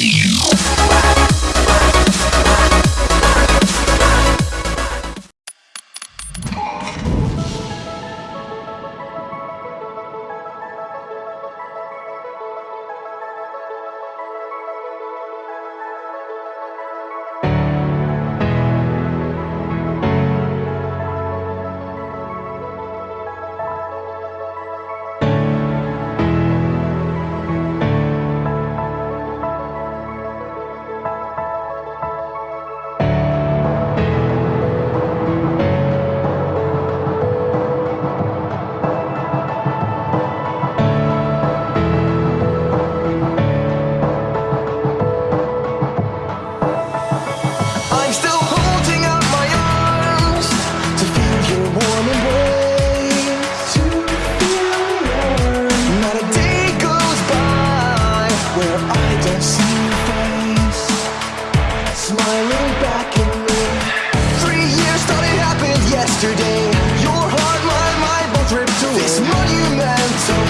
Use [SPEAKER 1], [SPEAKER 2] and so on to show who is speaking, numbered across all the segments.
[SPEAKER 1] I'm where I don't see your face, smiling back at me. Three years thought it happened yesterday. Your heart, my mind, both ripped away. This monumental,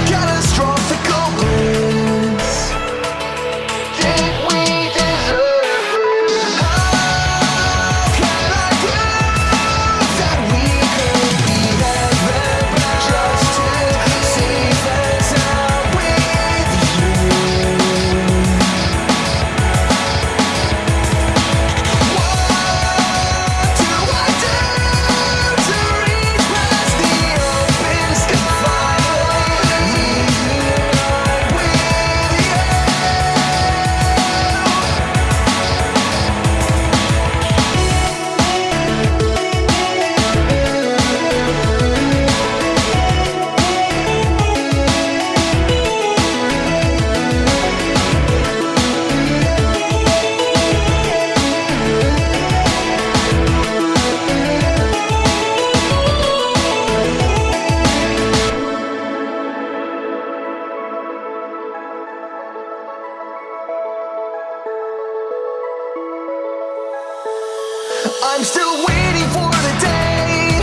[SPEAKER 1] I'm still waiting for the day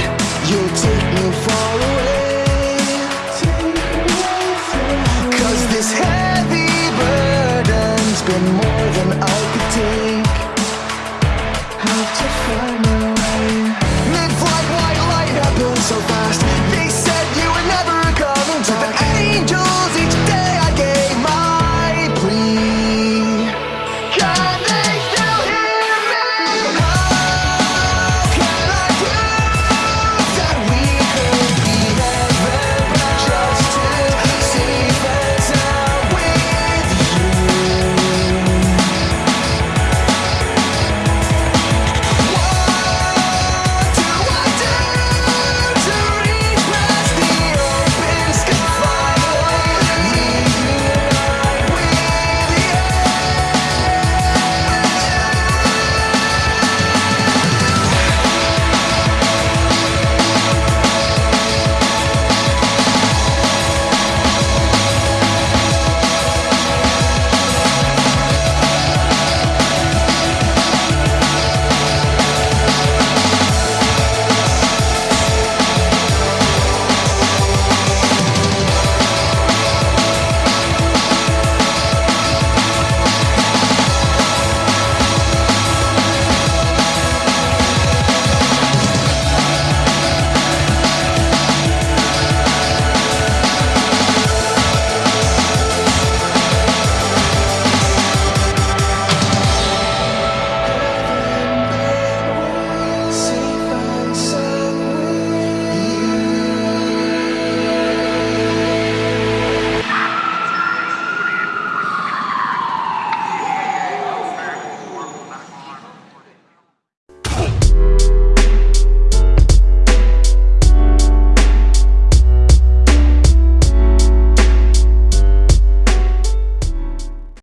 [SPEAKER 1] you'll take me far away. Cause this heavy burden's been more than I